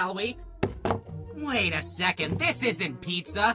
shall we? Wait a second, this isn't pizza.